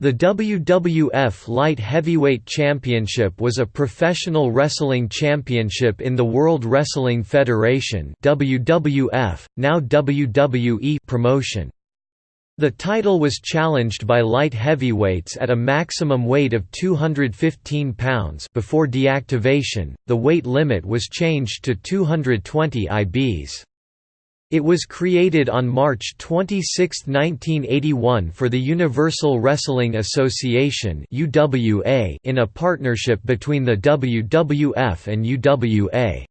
The WWF Light Heavyweight Championship was a professional wrestling championship in the World Wrestling Federation WWF, now WWE promotion. The title was challenged by light heavyweights at a maximum weight of 215 pounds before deactivation, the weight limit was changed to 220 IBs. It was created on March 26, 1981 for the Universal Wrestling Association in a partnership between the WWF and UWA.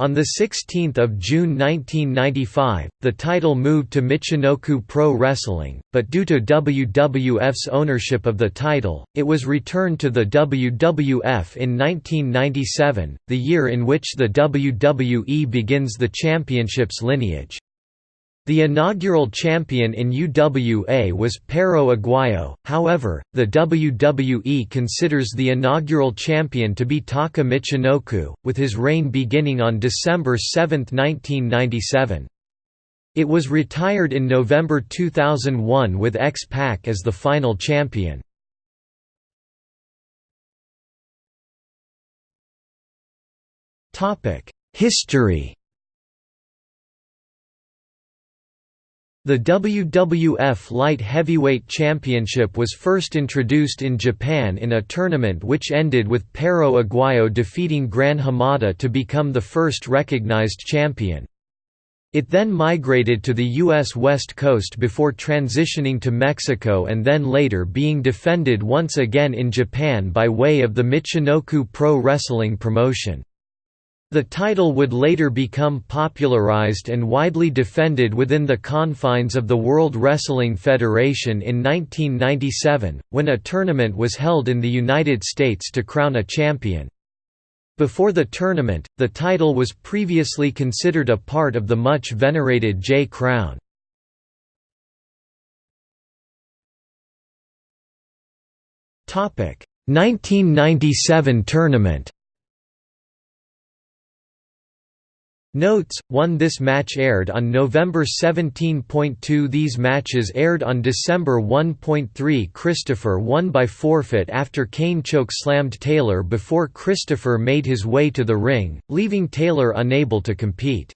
On 16 June 1995, the title moved to Michinoku Pro Wrestling, but due to WWF's ownership of the title, it was returned to the WWF in 1997, the year in which the WWE begins the championship's lineage. The inaugural champion in UWA was Perro Aguayo, however, the WWE considers the inaugural champion to be Taka Michinoku, with his reign beginning on December 7, 1997. It was retired in November 2001 with X-Pac as the final champion. History The WWF Light Heavyweight Championship was first introduced in Japan in a tournament which ended with Perro Aguayo defeating Gran Hamada to become the first recognized champion. It then migrated to the U.S. West Coast before transitioning to Mexico and then later being defended once again in Japan by way of the Michinoku Pro Wrestling promotion. The title would later become popularized and widely defended within the confines of the World Wrestling Federation in 1997, when a tournament was held in the United States to crown a champion. Before the tournament, the title was previously considered a part of the much venerated J Crown. Topic: 1997 tournament. Notes, 1 This match aired on November 17.2 These matches aired on December 1.3 Christopher won by forfeit after Kane choke-slammed Taylor before Christopher made his way to the ring, leaving Taylor unable to compete.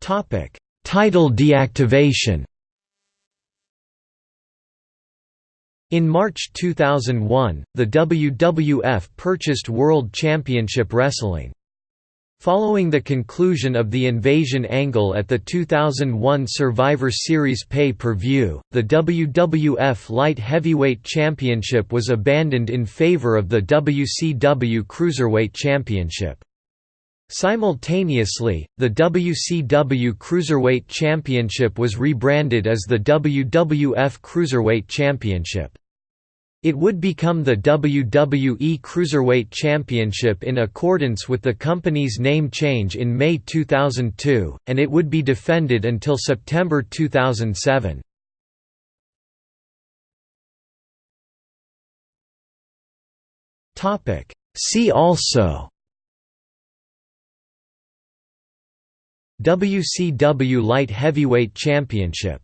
Title deactivation In March 2001, the WWF purchased World Championship Wrestling. Following the conclusion of the invasion angle at the 2001 Survivor Series pay-per-view, the WWF Light Heavyweight Championship was abandoned in favor of the WCW Cruiserweight Championship. Simultaneously, the WCW Cruiserweight Championship was rebranded as the WWF Cruiserweight Championship. It would become the WWE Cruiserweight Championship in accordance with the company's name change in May 2002, and it would be defended until September 2007. See also WCW Light Heavyweight Championship